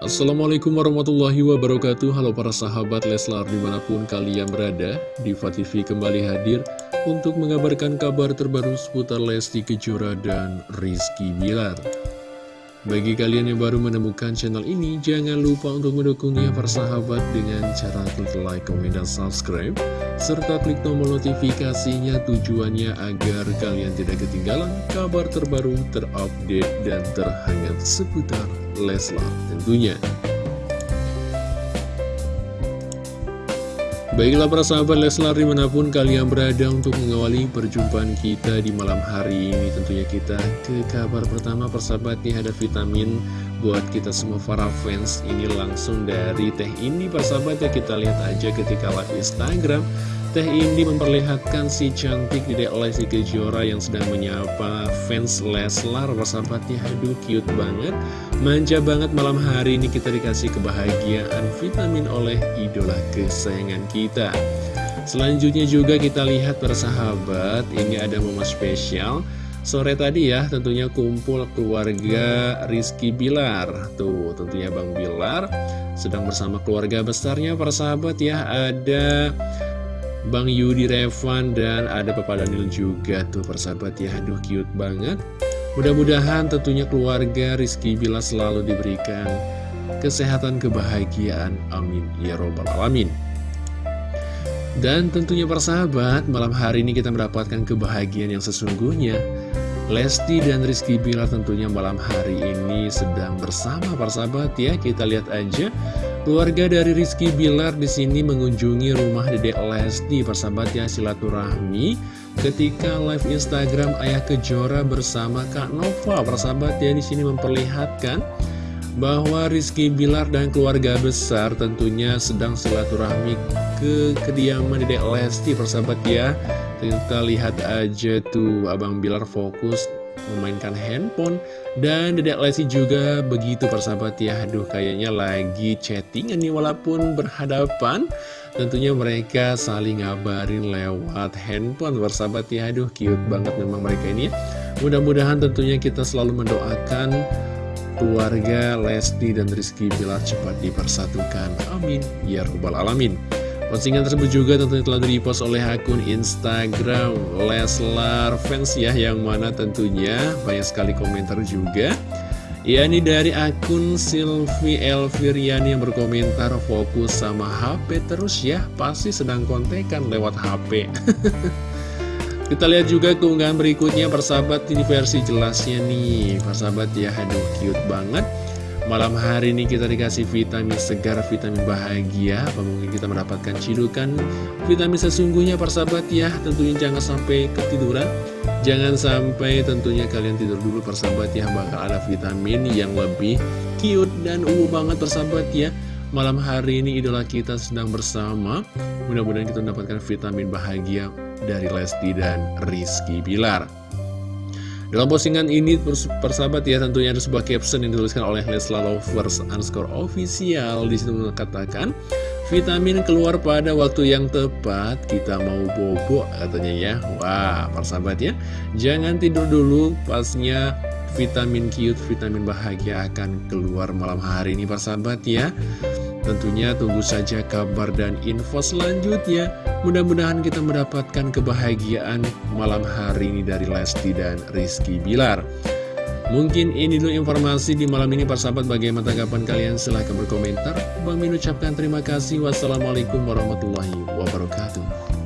Assalamualaikum warahmatullahi wabarakatuh. Halo para sahabat Leslar di mana pun kalian berada Diva TV kembali hadir untuk mengabarkan kabar terbaru seputar Lesti Kejora dan Rizky Bilar. Bagi kalian yang baru menemukan channel ini, jangan lupa untuk mendukungnya persahabat dengan cara klik like, komen, dan subscribe, serta klik tombol notifikasinya tujuannya agar kalian tidak ketinggalan kabar terbaru, terupdate, dan terhangat seputar Leslar tentunya. Baiklah para sahabat Leslar di mana pun kalian berada untuk mengawali perjumpaan kita di malam hari ini Tentunya kita ke kabar pertama persahabat nih ada vitamin buat kita semua para fans Ini langsung dari Teh Ini persahabat ya kita lihat aja ketika live Instagram Teh Indi memperlihatkan si cantik Dedek Lesti Kejora yang sedang menyapa fans Leslar Persahabatnya, aduh cute banget. Manja banget malam hari ini kita dikasih kebahagiaan vitamin oleh idola kesayangan kita. Selanjutnya juga kita lihat persahabat Ini ada momen spesial Sore tadi ya tentunya kumpul keluarga Rizky Bilar. Tuh tentunya Bang Bilar sedang bersama keluarga besarnya persahabat ya. Ada Bang Yudi Revan dan ada Papa Daniel juga tuh persahabat ya. Aduh cute banget. Mudah-mudahan tentunya keluarga Rizky Bila selalu diberikan kesehatan kebahagiaan. Amin. Ya Robbal Alamin Dan tentunya persahabat malam hari ini kita mendapatkan kebahagiaan yang sesungguhnya. Lesti dan Rizky Bila tentunya malam hari ini sedang bersama persahabat ya. Kita lihat aja Keluarga dari Rizky Bilar di sini mengunjungi rumah Dedek Lesti persahabat ya silaturahmi. Ketika live Instagram Ayah Kejora bersama Kak Nova persahabat ya di sini memperlihatkan bahwa Rizky Bilar dan keluarga besar tentunya sedang silaturahmi ke kediaman Dedek Lesti persahabat ya. Kita lihat aja tuh Abang Bilar fokus memainkan handphone dan Dedek Lesti juga begitu persahabat ya. Aduh kayaknya lagi chattingan nih walaupun berhadapan. Tentunya mereka saling ngabarin lewat handphone persahabat ya. Aduh cute banget memang mereka ini ya. Mudah-mudahan tentunya kita selalu mendoakan keluarga Lesti dan Rizky Bilar cepat dipersatukan. Amin. Ya Rabbal Alamin. Postingan tersebut juga tentunya telah di-repost oleh akun Instagram Leslar Fans ya Yang mana tentunya banyak sekali komentar juga. Ya ini dari akun Silvi Elviriani yang berkomentar fokus sama HP terus ya Pasti sedang kontekan lewat HP Kita lihat juga keunggahan berikutnya persahabat. Ini versi jelasnya nih. Persahabat ya aduh cute banget. Malam hari ini kita dikasih vitamin segar, vitamin bahagia. Apa mungkin kita mendapatkan cidukan? Vitamin sesungguhnya persahabat ya. Tentunya jangan sampai ketiduran. Jangan sampai tentunya kalian tidur dulu persahabat ya. Bakal ada vitamin yang lebih cute dan ungu banget persahabat ya. Malam hari ini idola kita sedang bersama. Mudah-mudahan kita mendapatkan vitamin bahagia dari Lesti dan Rizky Bilar. Dalam postingan ini persahabat ya tentunya ada sebuah caption yang dituliskan oleh Lesla Lovers underscore official. Situ mengatakan Vitamin keluar pada waktu yang tepat kita mau bobo katanya ya. Wah persahabat ya. Jangan tidur dulu pasnya vitamin cute, vitamin bahagia akan keluar malam hari ini persahabat ya Tentunya tunggu saja kabar dan info selanjutnya. Mudah-mudahan kita mendapatkan kebahagiaan malam hari ini dari Lesti dan Rizky Bilar. Mungkin ini dulu informasi di malam ini persahabat bagaimana tanggapan kalian silahkan berkomentar. Bang Min ucapkan terima kasih. Wassalamualaikum warahmatullahi wabarakatuh.